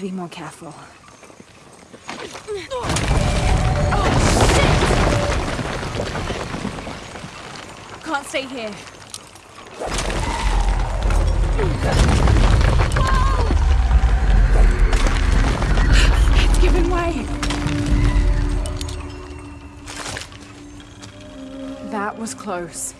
to be more careful. Can't stay here. It's giving way. That was close.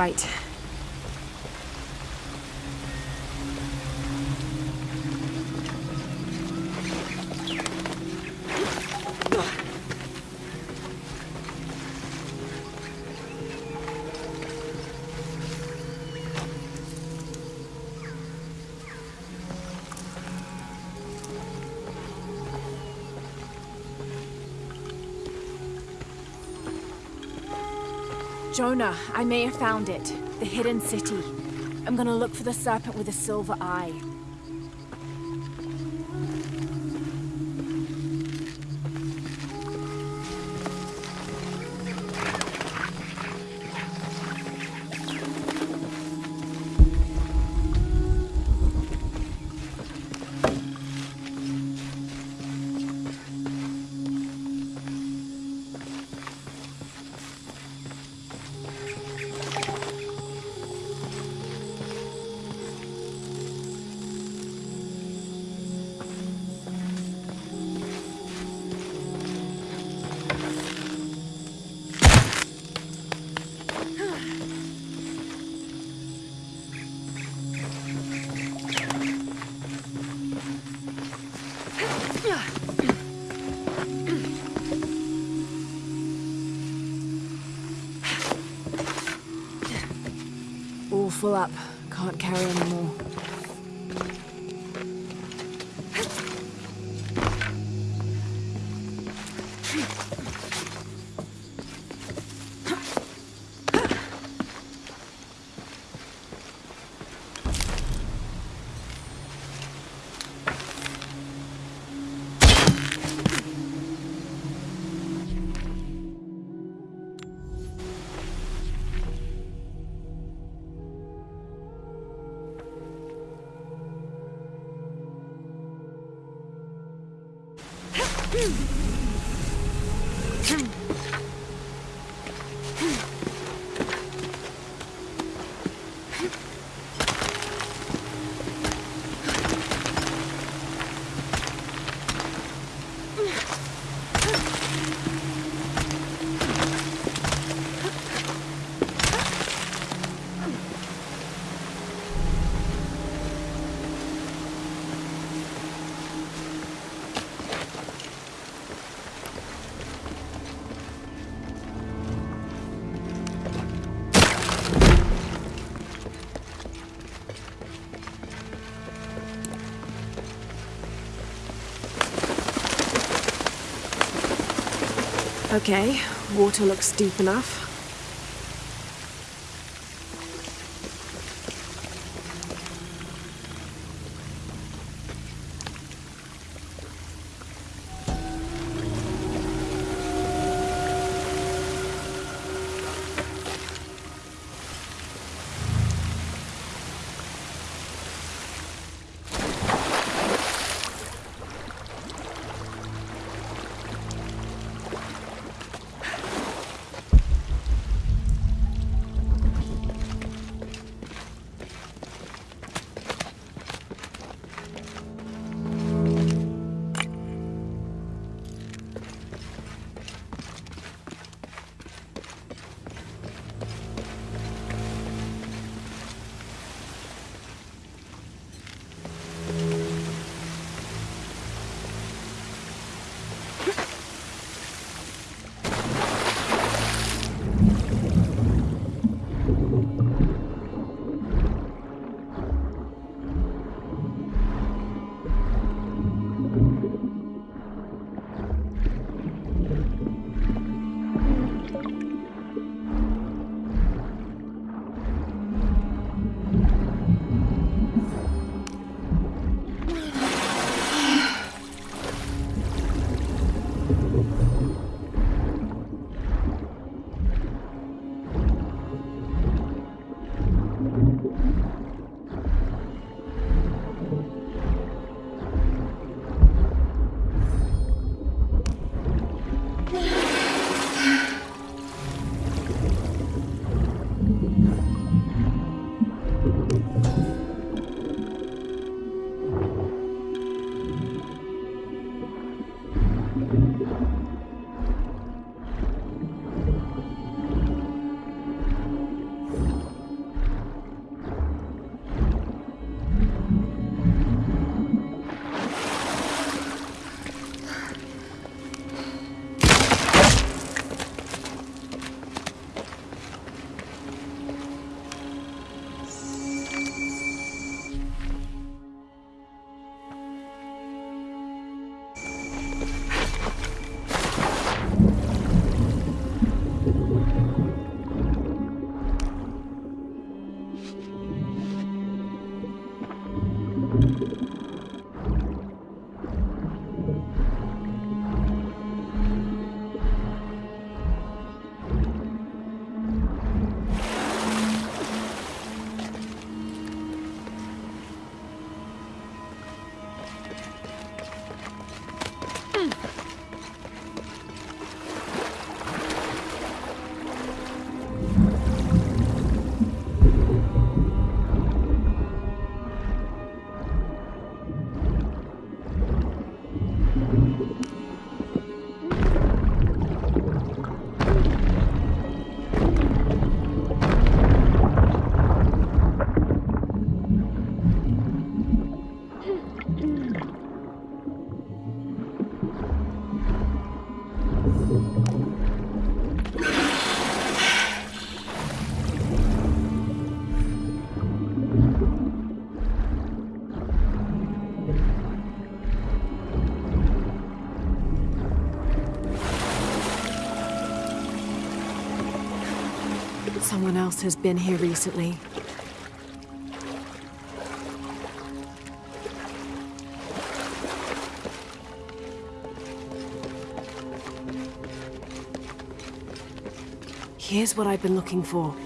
Right. I may have found it. The hidden city. I'm gonna look for the serpent with a silver eye. Okay, water looks deep enough. Someone else has been here recently. Here's what I've been looking for.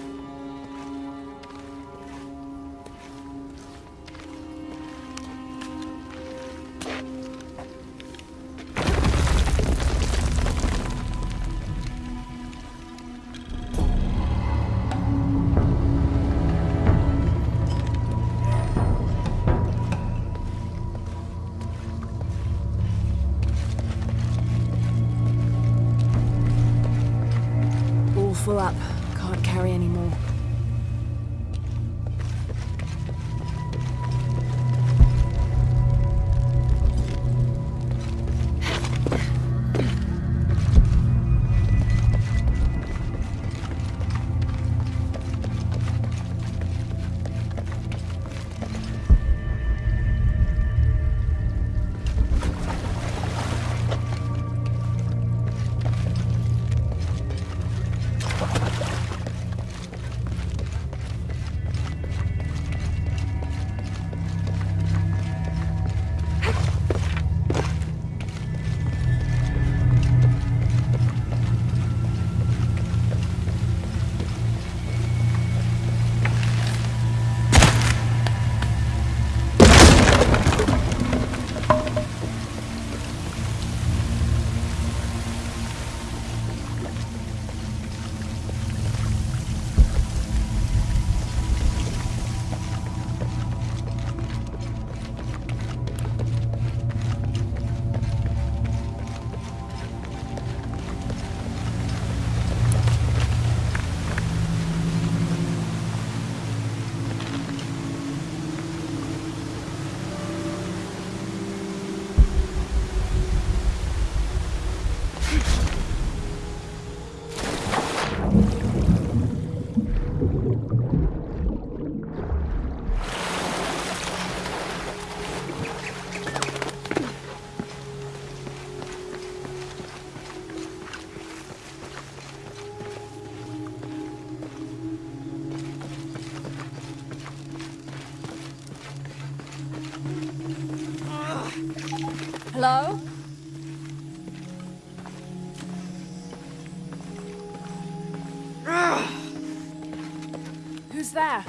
There?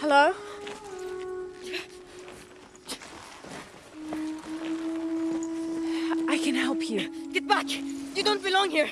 Hello? I can help you. Get back! You don't belong here!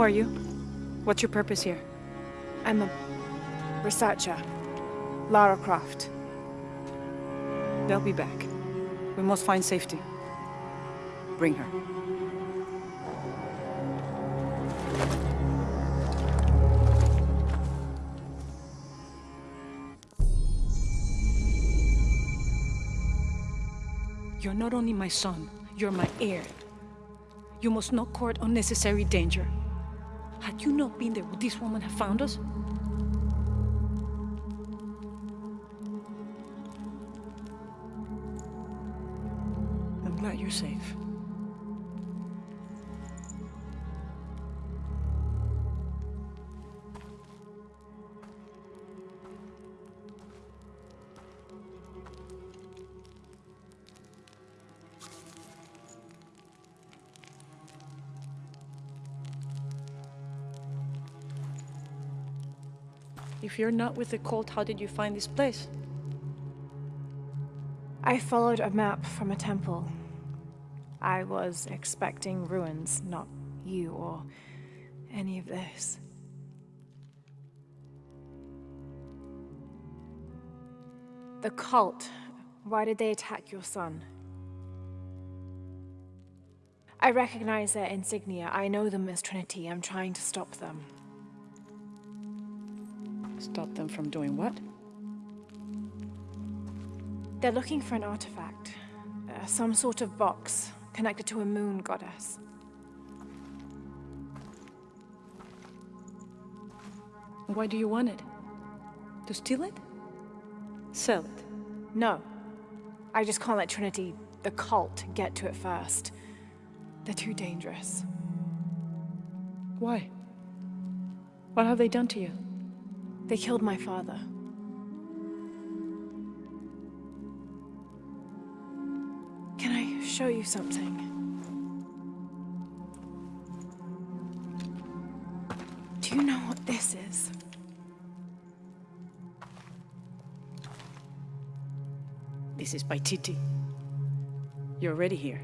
Who are you? What's your purpose here? I'm a researcher. Lara Croft. They'll be back. We must find safety. Bring her. You're not only my son, you're my heir. You must not court unnecessary danger. Had you not been there, would this woman have found us? You're not with the cult, how did you find this place? I followed a map from a temple. I was expecting ruins, not you or any of this. The cult. Why did they attack your son? I recognize their insignia. I know them as Trinity. I'm trying to stop them. Stop them from doing what? They're looking for an artifact. Uh, some sort of box connected to a moon goddess. Why do you want it? To steal it? Sell it? No. I just can't let Trinity, the cult, get to it first. They're too dangerous. Why? What have they done to you? They killed my father. Can I show you something? Do you know what this is? This is Paititi. You're already here.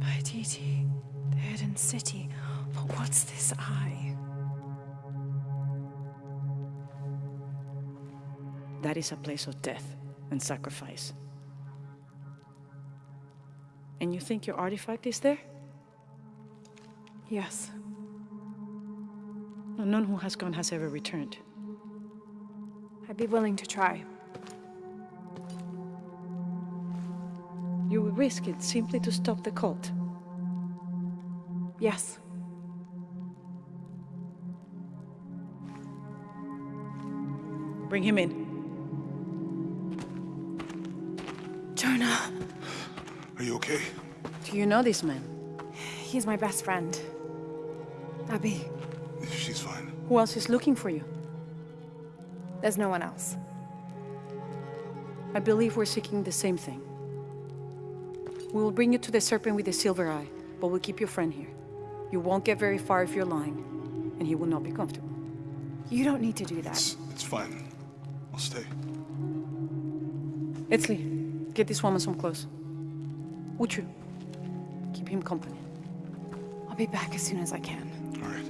Paititi, the hidden city. But what's this eye? That is a place of death and sacrifice. And you think your artifact is there? Yes. No, none who has gone has ever returned. I'd be willing to try. You would risk it simply to stop the cult. Yes. Bring him in. Are you okay? Do you know this man? he's my best friend. Abby, She's fine. Who else is looking for you? there's no one else. I believe we're seeking the same thing. We will bring you to the serpent with the silver eye, but we'll keep your friend here. You won't get very far if you're lying, and he will not be comfortable. You don't need to do that. It's, it's fine. I'll stay. Etzli, get this woman some clothes. Uchu, keep him company. I'll be back as soon as I can. All right.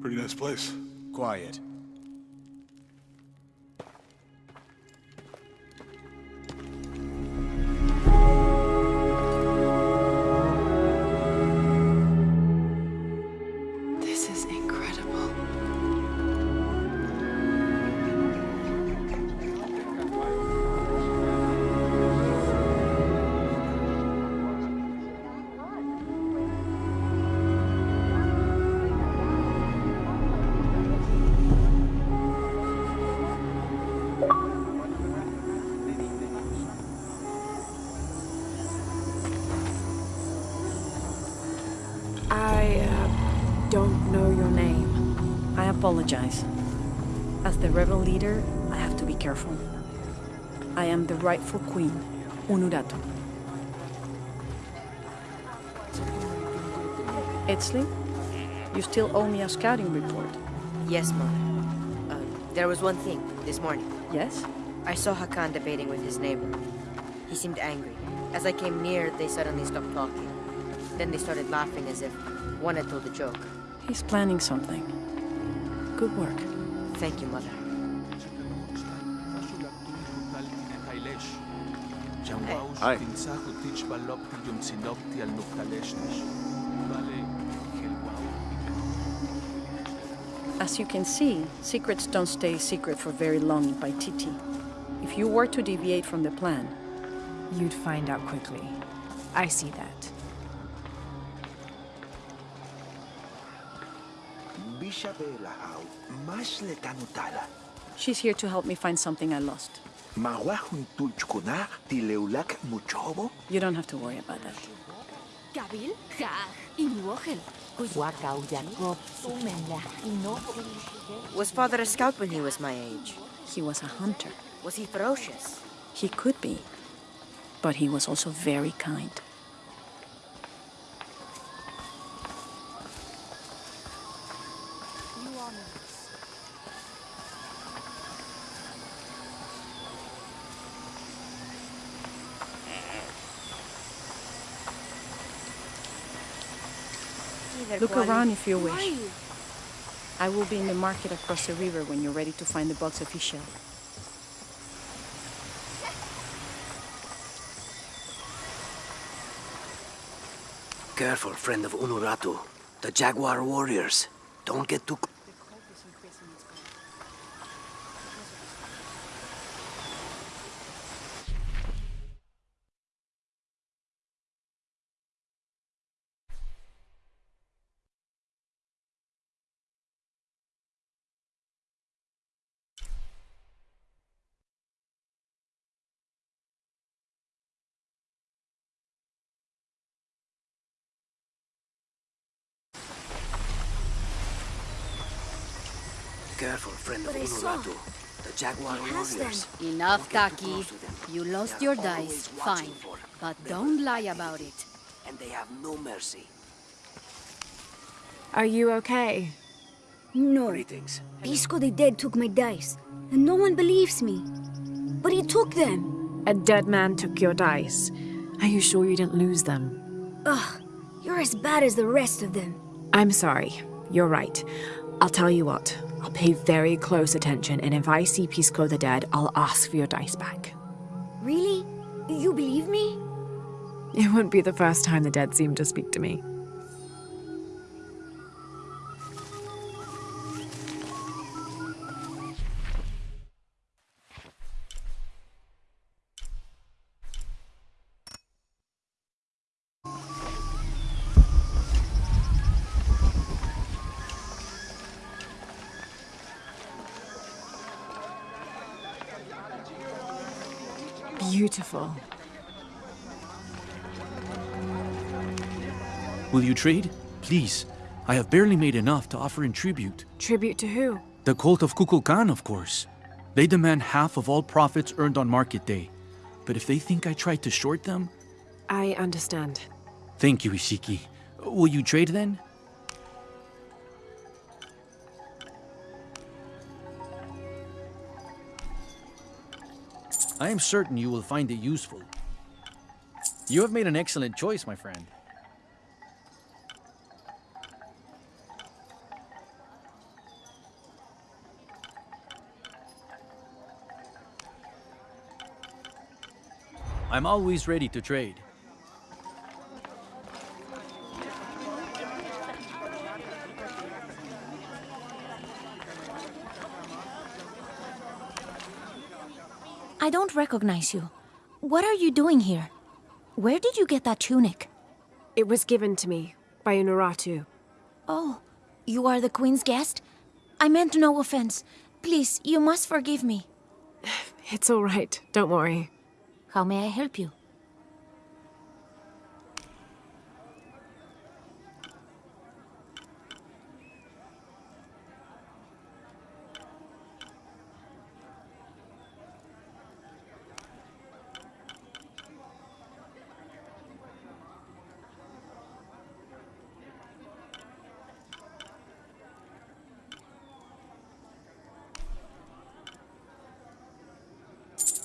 Pretty nice place. Quiet. Rightful queen, Unuratu. Etzli, you still owe me a scouting report. Yes, Mother. Uh, there was one thing, this morning. Yes? I saw Hakan debating with his neighbor. He seemed angry. As I came near, they suddenly stopped talking. Then they started laughing as if one had told a joke. He's planning something. Good work. Thank you, Mother. Hi. As you can see, secrets don't stay secret for very long in Paititi. If you were to deviate from the plan, You'd find out quickly. I see that. Bishabelahau, masle tanutala. she's here to help me find something I lost. Mawahun tulchkuna tileulak muchobo. You don't have to worry about that. Gabil, ja, inuogel. Wakau Jacob, sumela, ino. Was father a scout when he was my age? He was a hunter. Was he ferocious? He could be. But he was also very kind. Look around if you wish. I will be in the market across the river when you're ready to find the box of fish Careful, friend of Unuratu. The Jaguar warriors. Don't get too... Careful, Jaguar has warriors. Enough, Don't get too Taki. close to them. You lost your dice, fine. But don't lie about it. And they have no mercy. Are you okay? No. Greetings. Pisco the Dead took my dice, and no one believes me. But he took them. A dead man took your dice. Are you sure you didn't lose them? Ugh, you're as bad as the rest of them. I'm sorry. You're right. I'll tell you what. I'll pay very close attention, and if I see Pisco the Dead, I'll ask for your dice back. Really? You believe me? It wouldn't be the first time the dead seem to speak to me. Trade? Please. I have barely made enough to offer in tribute. Tribute to who? The cult of Kukulkan, of course. They demand half of all profits earned on market day. But if they think I tried to short them, I understand. thank you, Ishiki. Will you trade then? I am certain you will find it useful. You have made an excellent choice, my friend. I'm always ready to trade. I don't recognize you. What are you doing here? Where did you get that tunic? It was given to me by Unuratu. Oh, you are the Queen's guest? I meant no offense. Please, you must forgive me. It's all right. Don't worry. How may I help you?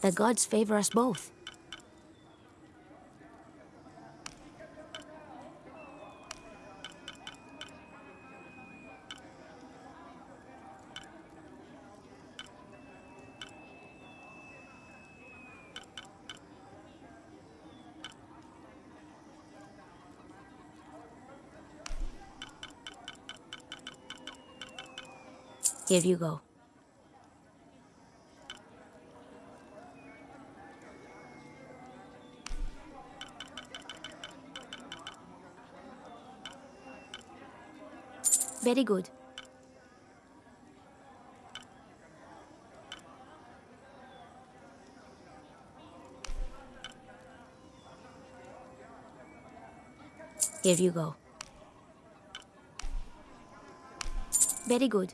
The gods favor us both. Here you go. Very good. Here you go. Very good.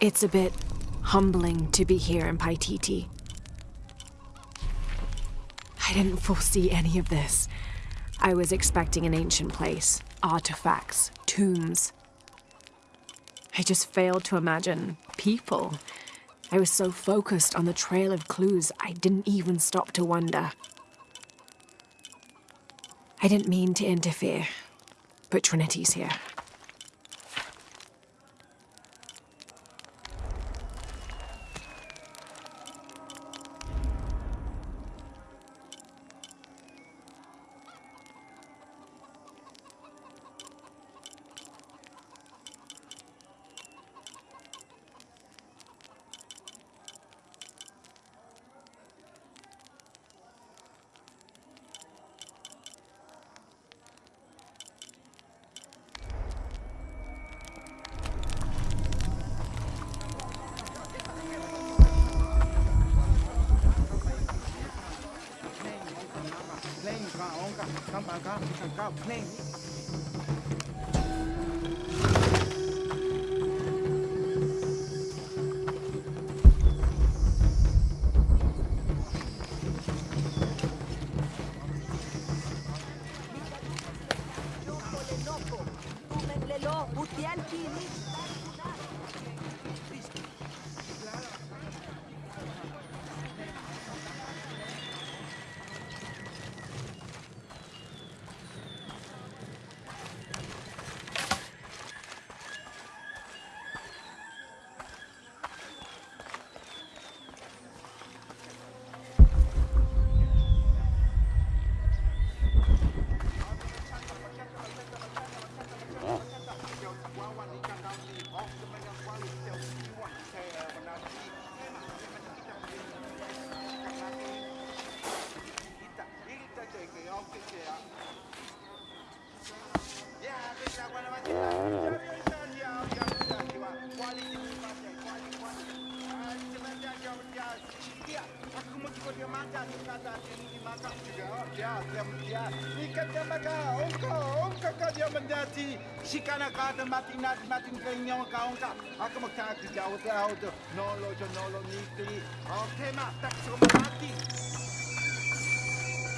It's a bit humbling to be here in Paititi. I didn't foresee any of this. I was expecting an ancient place, artifacts, tombs. I just failed to imagine people. I was so focused on the trail of clues, I didn't even stop to wonder. I didn't mean to interfere, but Trinity's here. I come on got plenty. si kana ka ta mati nati mati ka inyo ka on ka. Aku makan ka ti ja o te no lo jo ni ti o te ma ta ko mati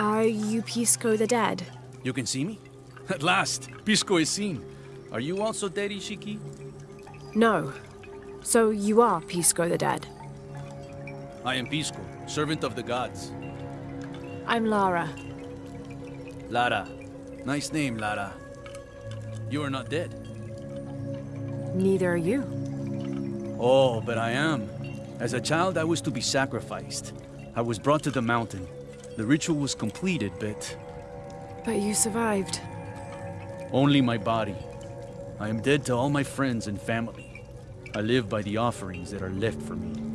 Are you Pisco the dead? You can see me? At last, Pisco is seen. Are you also dead, Ishiki? No. So you are Pisco the dead. I am Pisco, servant of the gods. I'm Lara. Lara. Nice name, Lara. You are not dead. Neither are you. Oh, but I am. As a child, I was to be sacrificed. I was brought to the mountain. The ritual was completed, but But you survived. only my body. I am dead to all my friends and family. I live by the offerings that are left for me.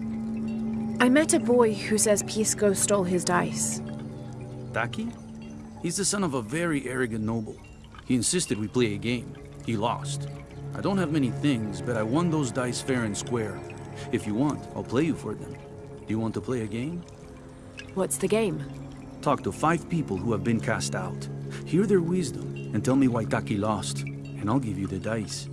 I met a boy who says Pisco stole his dice. Taki? He's the son of a very arrogant noble. He insisted we play a game. He lost. I don't have many things, but I won those dice fair and square. If you want, I'll play you for them. Do you want to play a game? What's the game? Talk to five people who have been cast out. Hear their wisdom and tell me why Taki lost, and I'll give you the dice.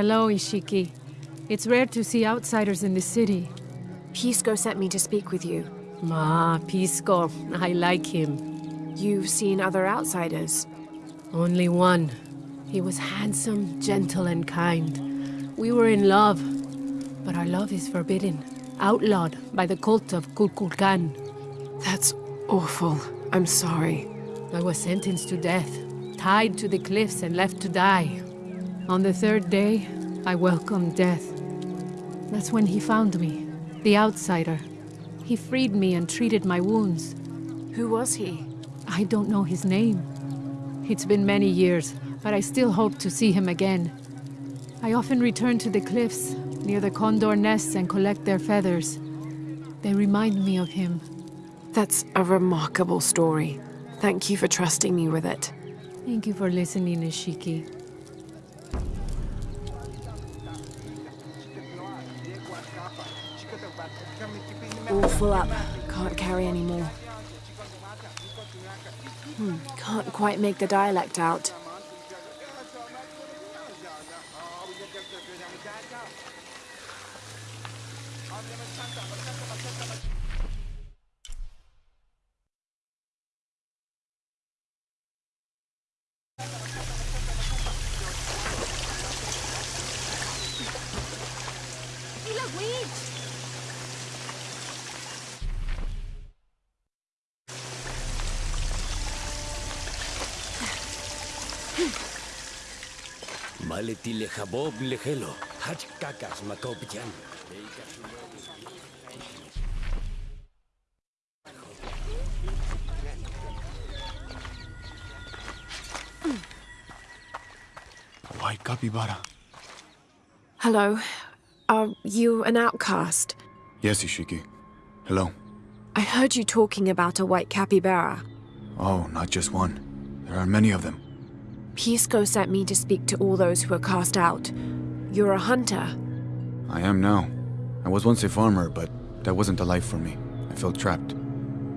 Hello, Ishiki. It's rare to see outsiders in the city. Pisco sent me to speak with you. Ah, Pisco. I like him. You've seen other outsiders? Only one. He was handsome, gentle, and kind. We were in love, but our love is forbidden, outlawed by the cult of Kukulkan. That's awful. I'm sorry. I was sentenced to death, tied to the cliffs and left to die. On the third day, I welcomed death. That's when he found me, the outsider. He freed me and treated my wounds. Who was he? I don't know his name. It's been many years, but I still hope to see him again. I often return to the cliffs, near the condor nests, and collect their feathers. They remind me of him. That's a remarkable story. Thank you for trusting me with it. Thank you for listening, Ishiki. All full up. Can't carry any more. Hmm, can't quite make the dialect out. Jabob lejelo, hach kakas makopjan. White capybara. Hello. Are you an outcast? Yes, Ishiki. Hello. I heard you talking about a white capybara. Oh, not just one. There are many of them. Pisco sent me to speak to all those who were cast out. You're a hunter. I am now. I was once a farmer, but that wasn't a life for me. I felt trapped.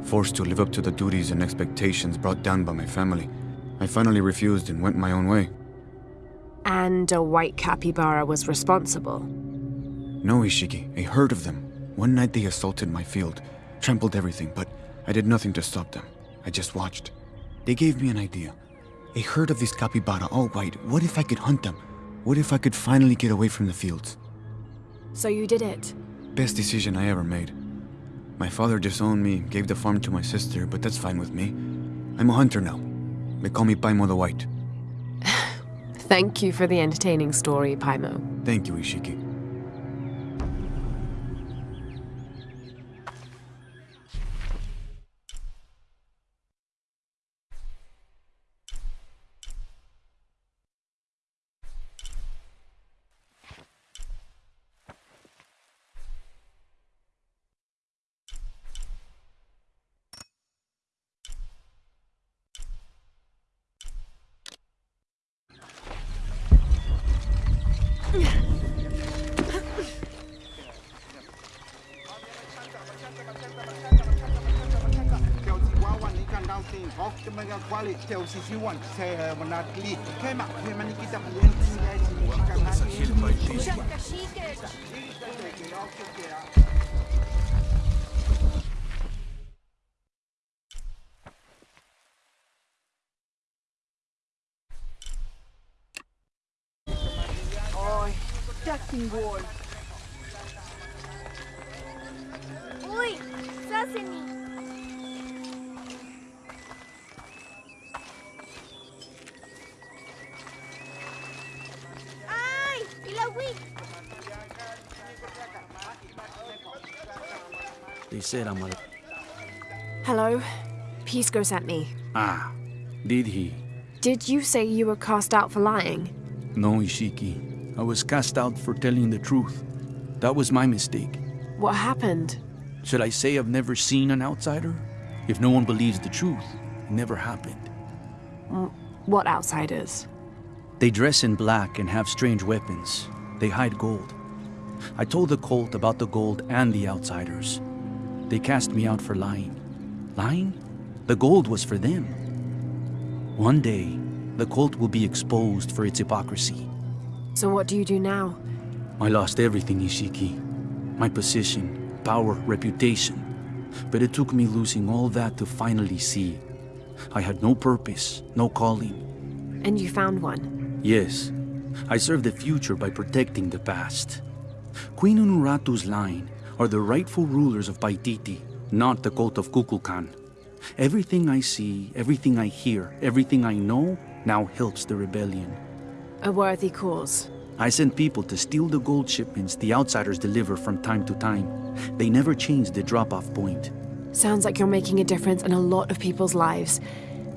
Forced to live up to the duties and expectations brought down by my family. I finally refused and went my own way. And a white capybara was responsible. No, Ishiki, a herd of them. One night they assaulted my field, trampled everything, but I did nothing to stop them. I just watched. They gave me an idea. A herd of these capybara, oh, all white. What if I could hunt them? What if I could finally get away from the fields? So you did it. Best decision I ever made. My father disowned me, gave the farm to my sister, but that's fine with me. I'm a hunter now. They call me Paimo the White. Thank you for the entertaining story, Paimo. Thank you, Ishiki. Teo si siwan uh, se menatli kema kema I'm a... Hello? Pisco sent me. Ah, did he? Did you say you were cast out for lying? No, Ishiki. I was cast out for telling the truth. That was my mistake. What happened? Should I say I've never seen an outsider? If no one believes the truth, it never happened. Mm, What outsiders? They dress in black and have strange weapons. They hide gold. I told the cult about the gold and the outsiders. They cast me out for lying. Lying? The gold was for them. One day, the cult will be exposed for its hypocrisy. So what do you do now? I lost everything, Ishiki. My position, power, reputation. But it took me losing all that to finally see. I had no purpose, no calling. And you found one. Yes, I serve the future by protecting the past. Queen Unuratu's line are the rightful rulers of Paititi, not the cult of Kukulkan. Everything I see, everything I hear, everything I know now helps the rebellion. A worthy cause. I send people to steal the gold shipments the outsiders deliver from time to time. They never change the drop-off point. Sounds like you're making a difference in a lot of people's lives.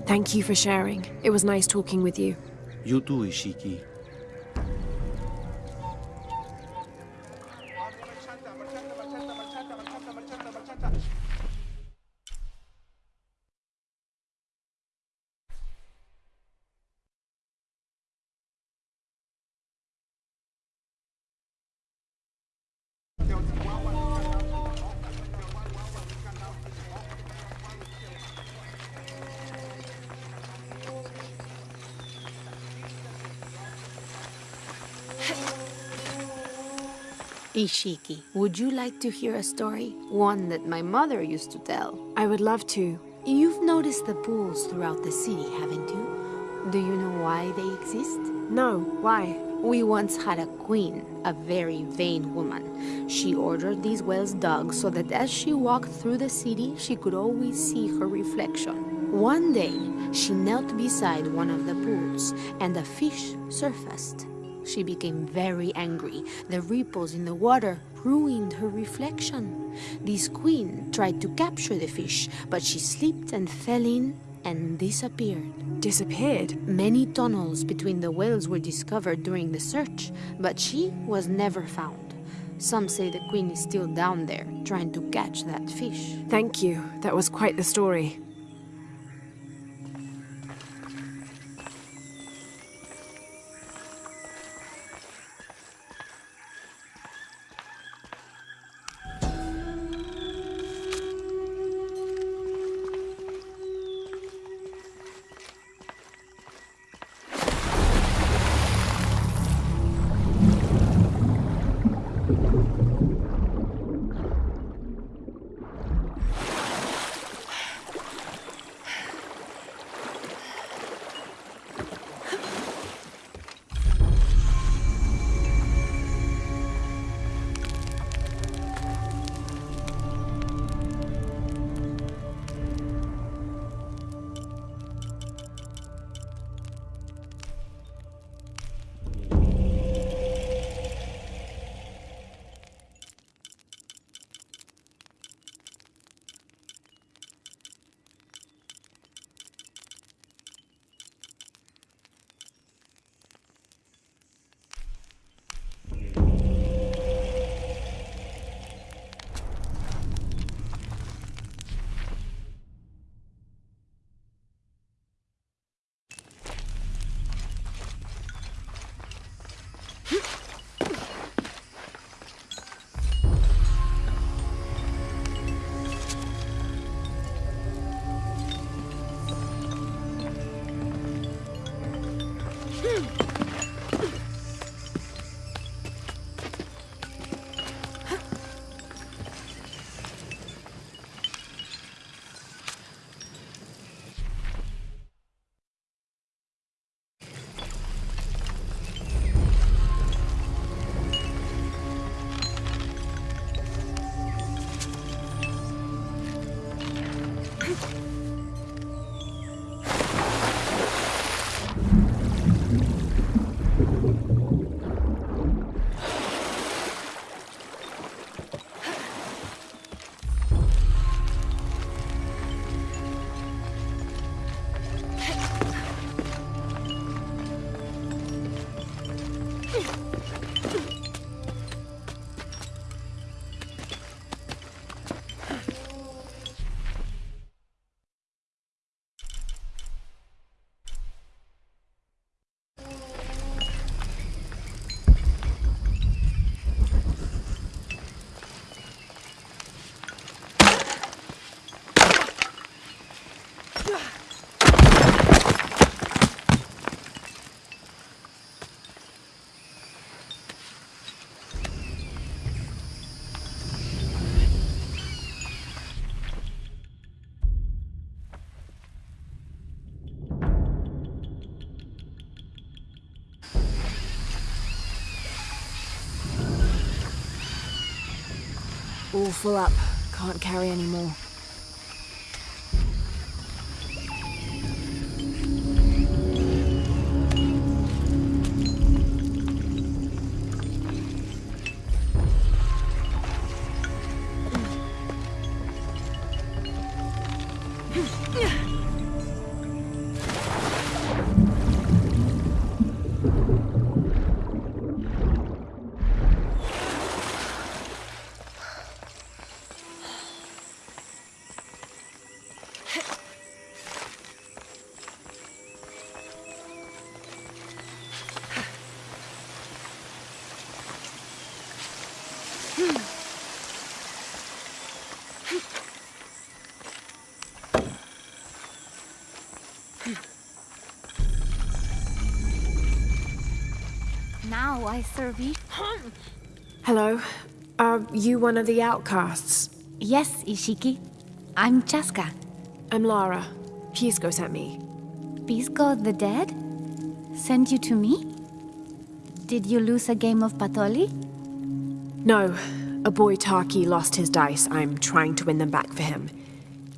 Thank you for sharing. It was nice talking with you. You too, Ishiki. Ishiki, would you like to hear a story? One that my mother used to tell. I would love to. You've noticed the pools throughout the city, haven't you? Do you know why they exist? No, why? We once had a queen, a very vain woman. She ordered these wells dug so that as she walked through the city, she could always see her reflection. One day, she knelt beside one of the pools, and a fish surfaced. She became very angry. The ripples in the water ruined her reflection. This queen tried to capture the fish, but she slipped and fell in and disappeared. Disappeared? Many tunnels between the wells were discovered during the search, but she was never found. Some say the queen is still down there, trying to catch that fish. Thank you. That was quite the story. All full up. Can't carry any more. Now I serve you. Hello. Are you one of the outcasts? Yes, Ishiki. I'm Chaska. I'm Lara. Pisco sent me. Pisco the dead? Sent you to me? Did you lose a game of Patoli? No. A boy Taki lost his dice. I'm trying to win them back for him.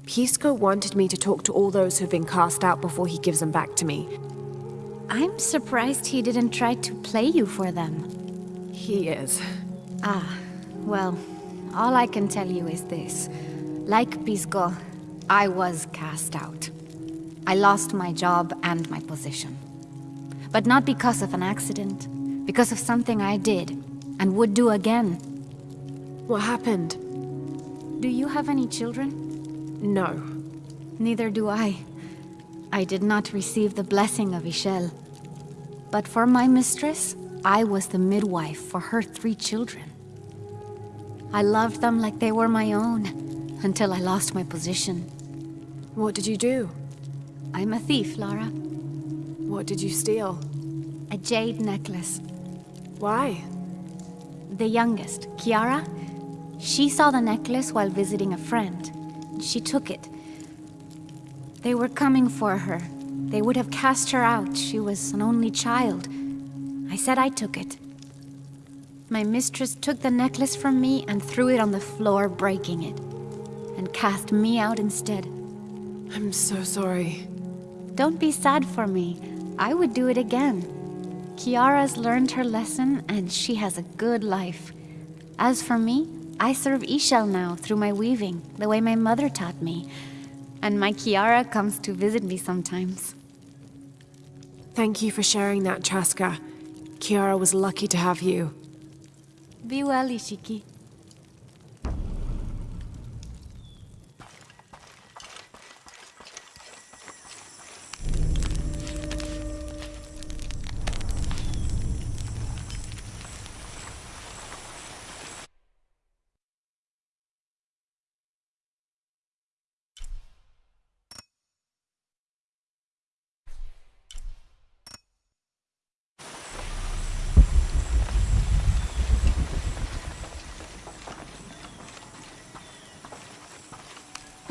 Pisco wanted me to talk to all those who've been cast out before he gives them back to me. I'm surprised he didn't try to play you for them. He is. Ah, well, all I can tell you is this. Like Pisco, I was cast out. I lost my job and my position. But not because of an accident, because of something I did, and would do again. What happened? Do you have any children? No. Neither do I. I did not receive the blessing of Ix Chel. But for my mistress, I was the midwife for her three children. I loved them like they were my own, until I lost my position. What did you do? I'm a thief, Lara. What did you steal? A jade necklace. Why? The youngest, Kiara, she saw the necklace while visiting a friend. She took it. They were coming for her. They would have cast her out. She was an only child. I said I took it. My mistress took the necklace from me and threw it on the floor, breaking it. And cast me out instead. I'm so sorry. Don't be sad for me. I would do it again. Kiara's learned her lesson and she has a good life. As for me, I serve Ix Chel now through my weaving, the way my mother taught me. And my Kiara comes to visit me sometimes. Thank you for sharing that, Chaska. Kiara was lucky to have you. Be well, Ishiki.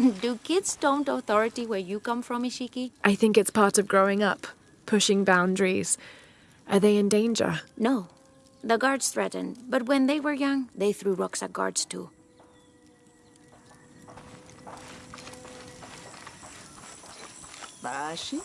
Do kids don't authority where you come from, Ishiki? I think it's part of growing up, pushing boundaries. Are they in danger? No. The guards threatened, but when they were young, they threw rocks at guards too. Bashi?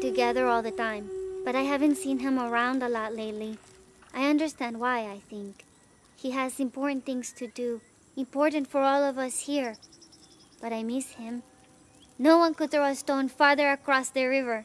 Together all the time, but I haven't seen him around a lot lately. I understand why, I think. He has important things to do, important for all of us here. But I miss him. No one could throw a stone farther across the river.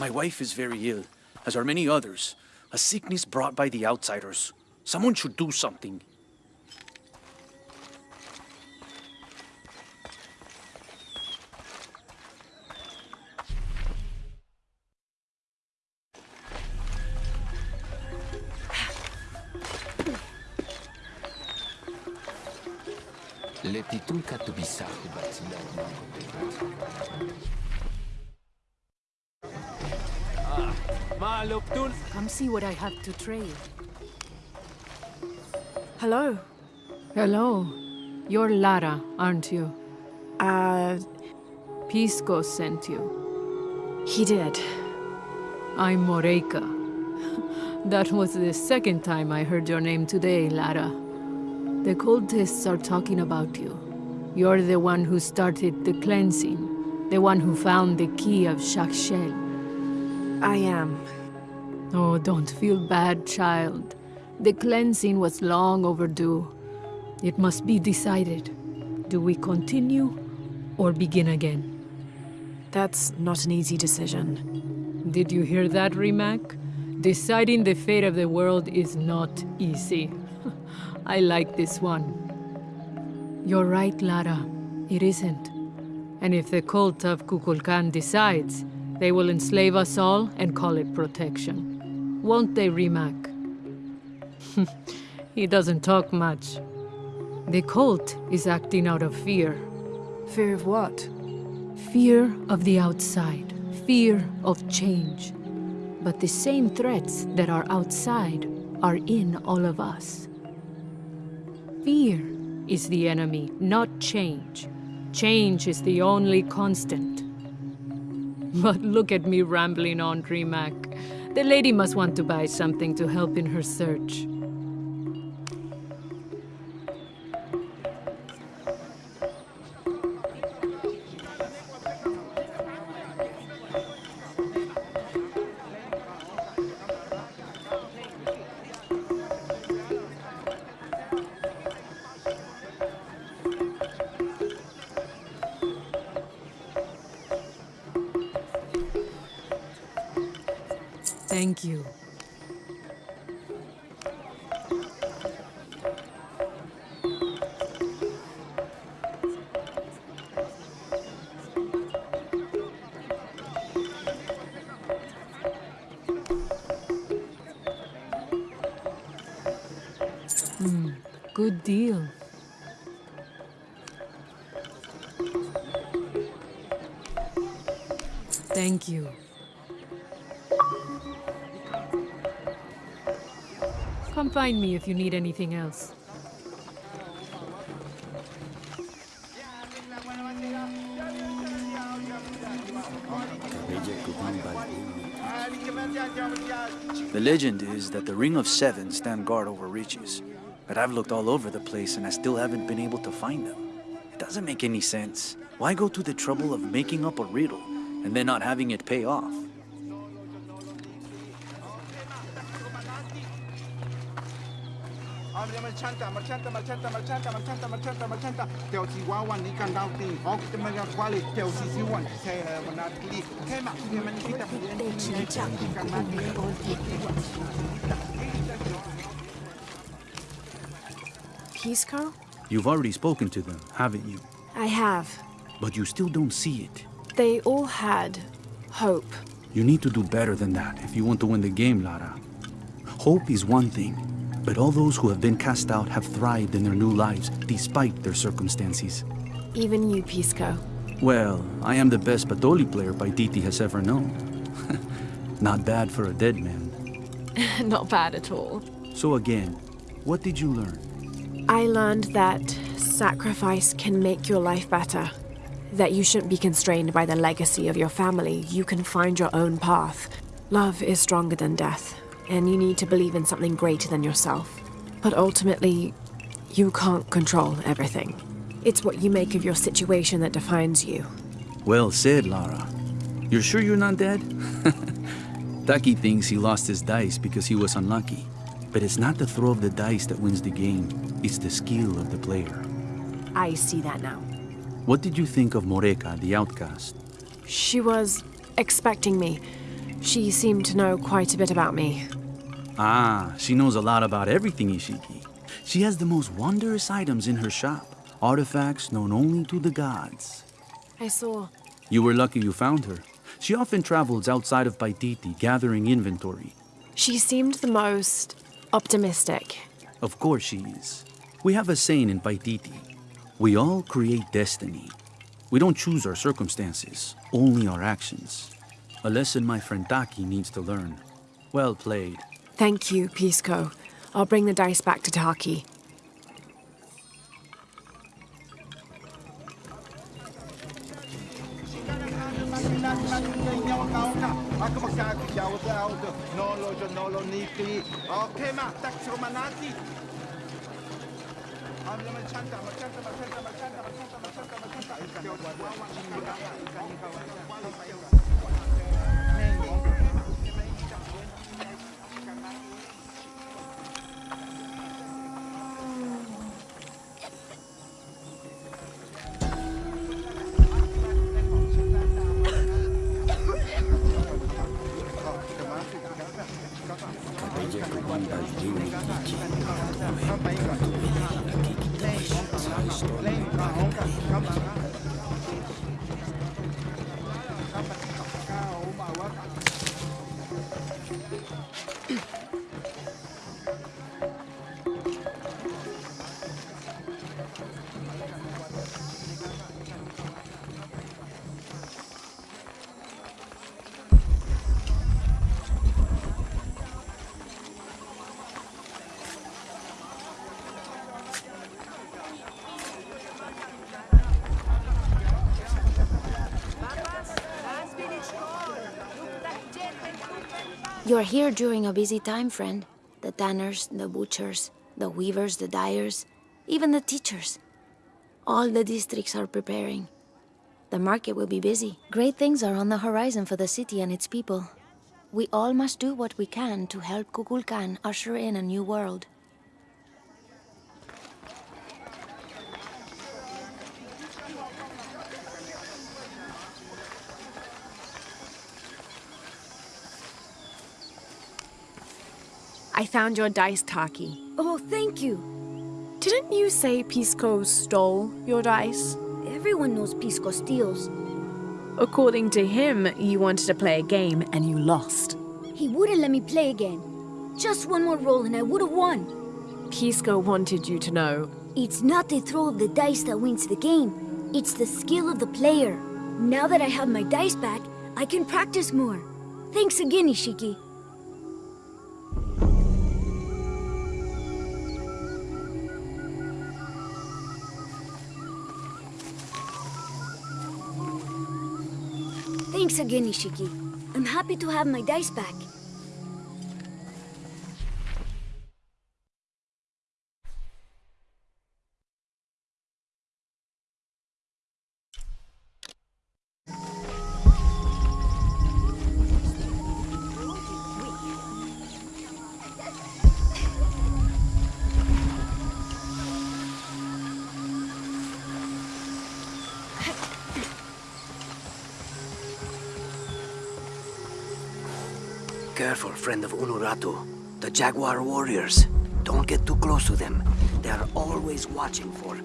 My wife is very ill, as are many others. A sickness brought by the outsiders. Someone should do something. See what I have to trade. Hello. Hello. You're Lara, aren't you? Uh. Pisco sent you. He did. I'm Moreika. That was the second time I heard your name today, Lara. The cultists are talking about you. You're the one who started the cleansing, the one who found the key of Chak Chel. I am. Oh, don't feel bad, child. The cleansing was long overdue. It must be decided. Do we continue or begin again? That's not an easy decision. Did you hear that, Rimac? Deciding the fate of the world is not easy. I like this one. You're right, Lara. It isn't. And if the cult of Kukulkan decides, they will enslave us all and call it protection. Won't they, Rimac? he doesn't talk much. The cult is acting out of fear. Fear of what? Fear of the outside. Fear of change. But the same threats that are outside are in all of us. Fear is the enemy, not change. Change is the only constant. But look at me rambling on, Rimac. The lady must want to buy something to help in her search. If you need anything else. The legend is that the Ring of Seven stand guard over riches. But I've looked all over the place and I still haven't been able to find them. It doesn't make any sense. Why go to the trouble of making up a riddle and then not having it pay off? Marchanta, marchanta, marchanta, marchanta, marchanta, marchanta, marchanta. Ikan Pisco? You've already spoken to them, haven't you? I have. But you still don't see it. They all had hope. You need to do better than that if you want to win the game, Lara. Hope is one thing, but all those who have been cast out have thrived in their new lives despite their circumstances. Even you, Pisco. Well, I am the best Patoli player Paititi has ever known. Not bad for a dead man. Not bad at all. So again, what did you learn? I learned that sacrifice can make your life better. That you shouldn't be constrained by the legacy of your family. You can find your own path. Love is stronger than death, and you need to believe in something greater than yourself. But ultimately, you can't control everything. It's what you make of your situation that defines you. Well said, Lara. You're sure you're not dead? Taki thinks he lost his dice because he was unlucky. But it's not the throw of the dice that wins the game, it's the skill of the player. I see that now. What did you think of Moreka, the outcast? She was expecting me. She seemed to know quite a bit about me. Ah, she knows a lot about everything, Ishiki. She has the most wondrous items in her shop. Artifacts known only to the gods. I saw. You were lucky you found her. She often travels outside of Paititi, gathering inventory. She seemed the most optimistic. Of course she is. We have a saying in Paititi. We all create destiny. We don't choose our circumstances, only our actions. A lesson my friend Taki needs to learn. Well played. Thank you, Pisco. I'll bring the dice back to Taki. You're here during a busy time, friend. The tanners, the butchers, the weavers, the dyers, even the teachers. All the districts are preparing. The market will be busy. Great things are on the horizon for the city and its people. We all must do what we can to help Kukulkan usher in a new world. I found your dice, Taki. Oh, thank you. Didn't you say Pisco stole your dice? Everyone knows Pisco steals. According to him, you wanted to play a game and you lost. He wouldn't let me play again. Just one more roll and I would have won. Pisco wanted you to know. It's not the throw of the dice that wins the game. It's the skill of the player. Now that I have my dice back, I can practice more. Thanks again, Ishiki. Thanks again, Ishiki. I'm happy to have my dice back. Unuratu. The Jaguar warriors. Don't get too close to them. They are always watching for...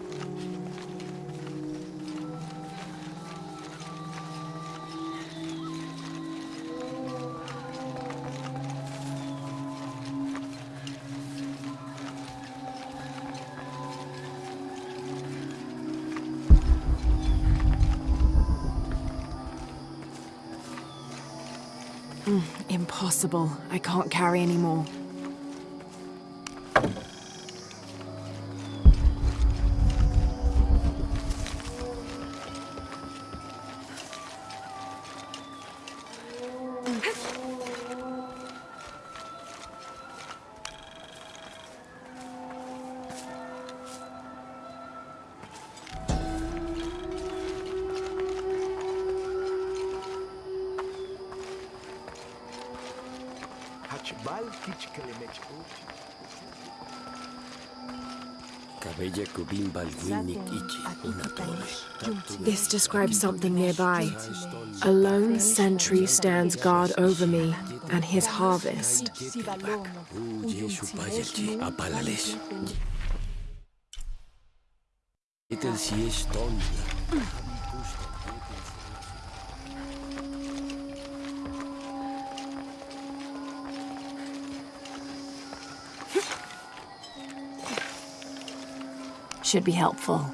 impossible. I can't carry anymore. Hachbal This describes something nearby. A lone sentry stands guard over me and his harvest. Should be helpful.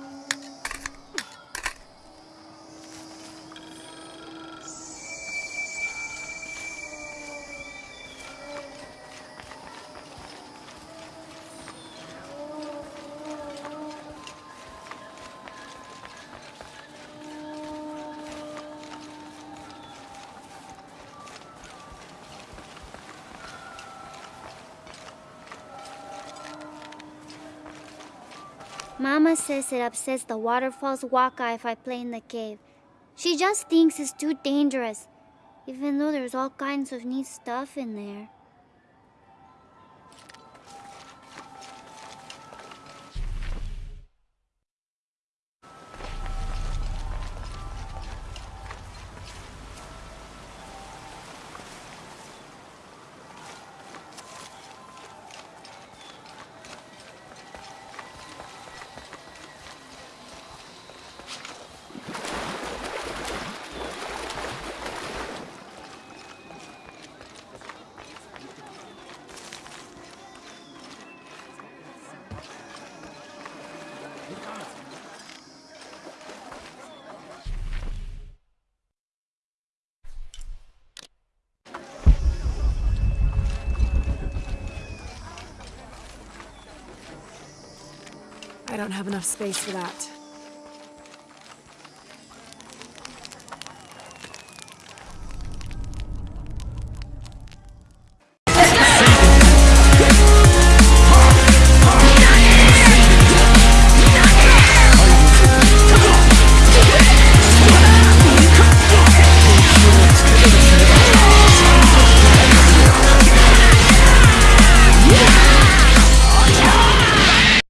Mama says it upsets the waterfall's waka if I play in the cave. She just thinks it's too dangerous, even though there's all kinds of neat stuff in there. Don't have enough space for that.